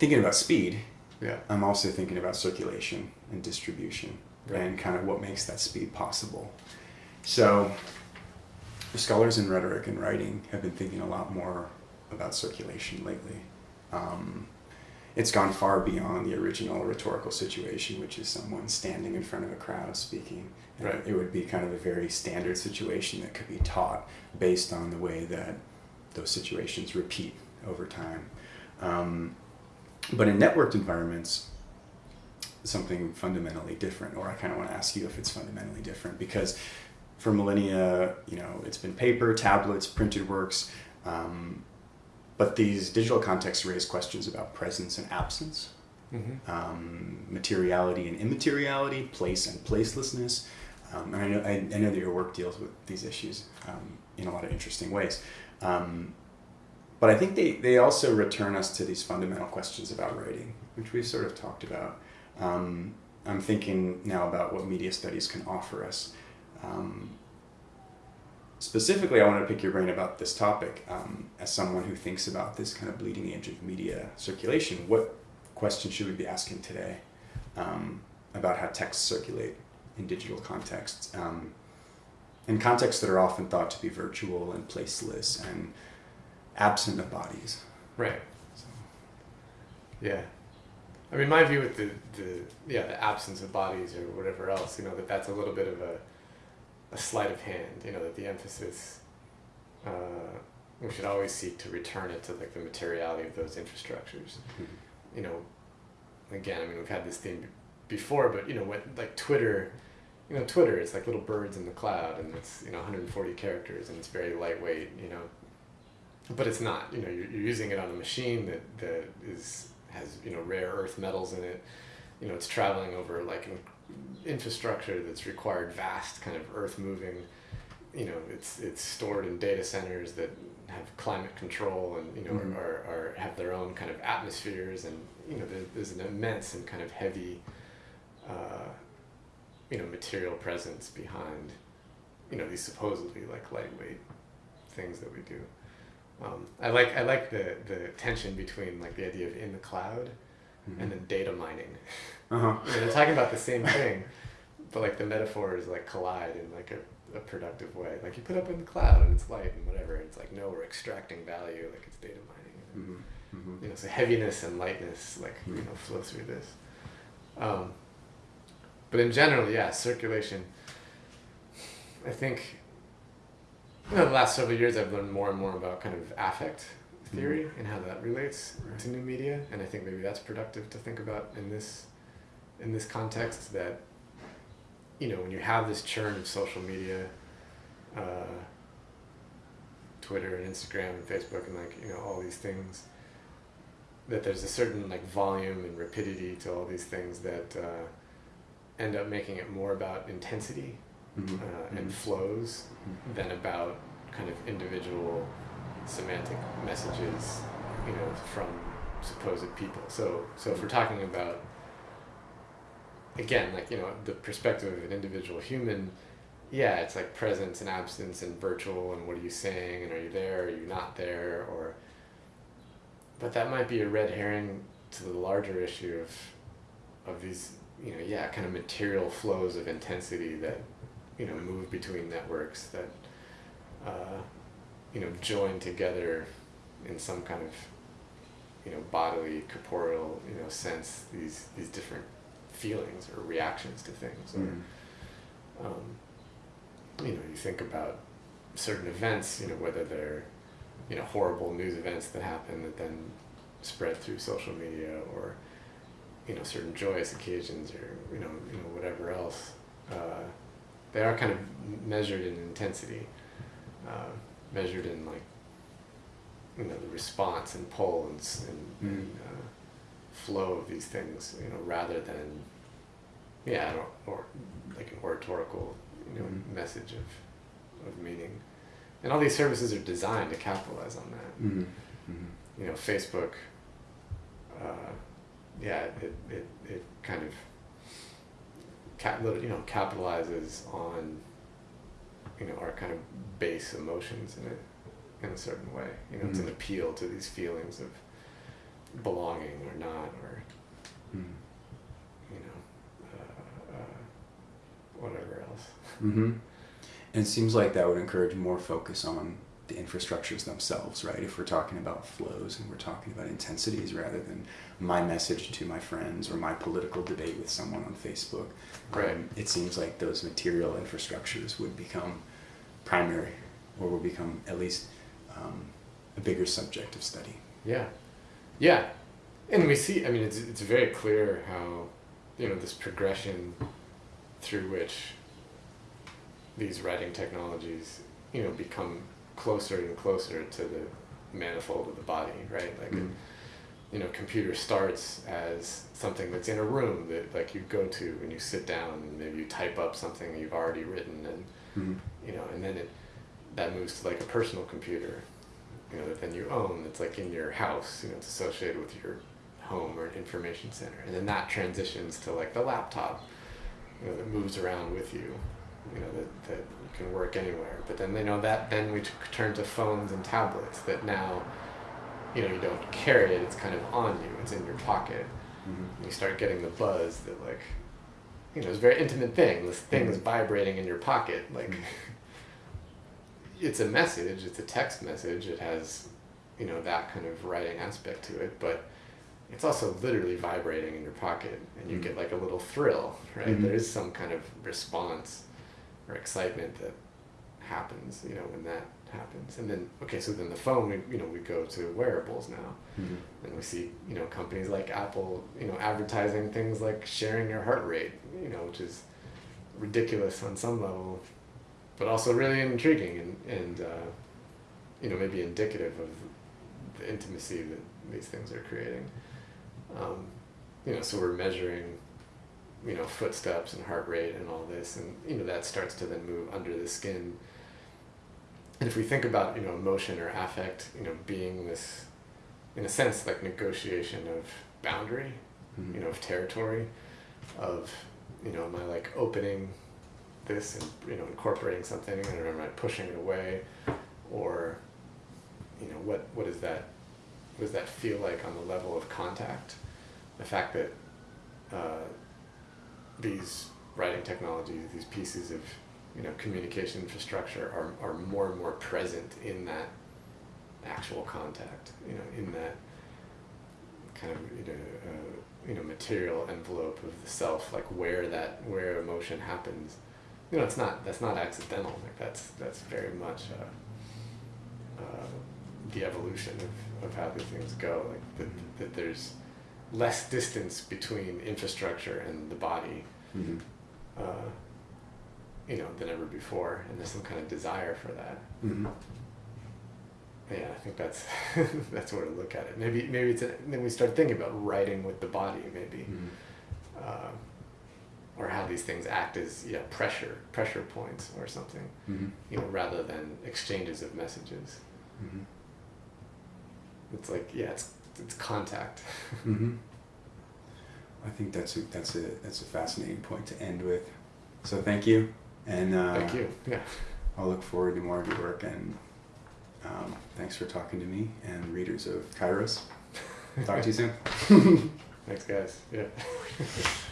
thinking about speed, Yeah. I'm also thinking about circulation and distribution Right. and kind of what makes that speed possible. So, scholars in rhetoric and writing have been thinking a lot more about circulation lately. Um, it's gone far beyond the original rhetorical situation, which is someone standing in front of a crowd speaking. Right. It would be kind of a very standard situation that could be taught based on the way that those situations repeat over time. Um, but in networked environments, something fundamentally different, or I kind of want to ask you if it's fundamentally different because for millennia, you know, it's been paper, tablets, printed works, um, but these digital contexts raise questions about presence and absence, Mm-hmm. um, materiality and immateriality, place and placelessness. Um, and I know, I, I know that your work deals with these issues um, in a lot of interesting ways. Um, but I think they, they also return us to these fundamental questions about writing, which we've sort of talked about. Um, I'm thinking now about what media studies can offer us. Um, specifically, I want to pick your brain about this topic um, as someone who thinks about this kind of bleeding edge of media circulation. What questions should we be asking today um, about how texts circulate in digital contexts? Um, in contexts that are often thought to be virtual and placeless and absent of bodies. Right. So, Yeah. I mean, my view with the, the yeah the absence of bodies or whatever else, you know, that that's a little bit of a a sleight of hand. You know, that the emphasis uh, we should always seek to return it to like the materiality of those infrastructures. You know, again, I mean, we've had this theme before, but you know, what like Twitter. You know, Twitter is like little birds in the cloud, and it's you know 140 characters, and it's very lightweight. You know, but it's not. You know, you're, you're using it on a machine that, that is has you know rare earth metals in it. You know, it's traveling over like an infrastructure that's required vast kind of earth moving. You know, it's it's stored in data centers that have climate control and you know Mhm. are, are have their own kind of atmospheres and you know there's, there's an immense and kind of heavy uh, you know material presence behind you know these supposedly like lightweight things that we do. Um, I like I like the the tension between like the idea of in the cloud and then data mining. uh-huh. They're talking about the same thing, but like the metaphors like collide in like a, a productive way. Like you put up in the cloud and it's light and whatever. It's like no, we're extracting value. Like it's data mining. hmm hmm You know, so heaviness and lightness like you Mhm. know flow through this. Um, but in general, yeah, circulation. I think. You know, the last several years, I've learned more and more about kind of affect theory and how that relates Right. to new media, and I think maybe that's productive to think about in this in this context. That you know, when you have this churn of social media, uh, Twitter and Instagram and Facebook and like you know all these things, that there's a certain like volume and rapidity to all these things that uh, end up making it more about intensity hmm uh, and flows than about kind of individual semantic messages, you know, from supposed people. So, so if we're talking about, again, like you know, the perspective of an individual human, yeah, it's like presence and absence and virtual and what are you saying and are you there, are you not there, or. But that might be a red herring to the larger issue of, of these, you know, yeah, kind of material flows of intensity that you know move between networks that uh, you know join together in some kind of you know bodily corporeal you know sense these these different feelings or reactions to things or Mhm. um, you know you think about certain events you know whether they're you know horrible news events that happen that then spread through social media or you know certain joyous occasions or you know you know whatever else uh, they are kind of measured in intensity uh, measured in like you know the response and pull and, and, and uh, flow of these things you know rather than yeah or, or like an oratorical you know Mhm. message of of meaning and all these services are designed to capitalize on that Mhm. Mhm. you know Facebook uh, yeah it, it, it kind of cap, you know, capitalizes on, you know, our kind of base emotions in a, in a certain way. You know, mm. it's an mm. appeal to these feelings of belonging or not, or, mm. you know, uh, uh, whatever else. Mm-hmm. And it seems like that would encourage more focus on the infrastructures themselves, right? If we're talking about flows and we're talking about intensities rather than my message to my friends or my political debate with someone on Facebook, Right. um, it seems like those material infrastructures would become primary or will become at least um, a bigger subject of study. Yeah, yeah, and we see. I mean, it's it's very clear how you know this progression through which these writing technologies you know become closer and closer to the manifold of the body, right? Like, Mhm. you know, computer starts as something that's in a room that like you go to and you sit down and maybe you type up something you've already written and Mhm. you know, and then it that moves to like a personal computer, you know, that then you own. That's like in your house. You know, it's associated with your home or an information center, and then that transitions to like the laptop, you know, that moves around with you, you know, that that can work anywhere. But then you know that then we t- turn to phones and tablets that now, you know, you don't carry it. It's kind of on you. It's in your pocket. Mhm. You start getting the buzz that like, you know, it's a very intimate thing. This thing is vibrating in your pocket, like Mhm. it's a message it's a text message it has you know that kind of writing aspect to it but it's also literally vibrating in your pocket and you Mhm. get like a little thrill right Mhm. there is some kind of response or excitement that happens you know when that happens. And then okay so then the phone we you know we go to wearables now. Mhm. and we see you know companies like apple you know advertising things like sharing your heart rate you know which is ridiculous on some level but also really intriguing and, and uh, you know maybe indicative of the intimacy that these things are creating. Um, you know so we're measuring you know footsteps and heart rate and all this and you know that starts to then move under the skin. And if we think about you know emotion or affect you know being this in a sense like negotiation of boundary Mhm. you know of territory of you know am i like opening this and you know incorporating something and am i pushing it away? Or you know what what is that what does that feel like on the level of contact? The fact that uh, these writing technologies these pieces of you know communication infrastructure are, are more and more present in that actual contact you know in that kind of you know, uh, you know material envelope of the self like where that where emotion happens. You know it's not that's not accidental like that's that's very much uh, uh, the evolution of, of how these things go like that, that there's less distance between infrastructure and the body Mhm. uh, you know than ever before and there's some kind of desire for that Mhm. yeah, I think that's that's where to look at it. Maybe maybe it's a, then we start thinking about writing with the body, maybe, Mhm. uh, or how these things act as yeah pressure pressure points or something, Mhm. you know, rather than exchanges of messages. Mhm. It's like yeah, it's it's contact. Mhm. I think that's a, that's a that's a fascinating point to end with. So thank you, and uh, Thank you. Yeah. I'll look forward to more of your work. And um, thanks for talking to me and readers of Kairos. Talk to you soon. Thanks, guys. Yeah.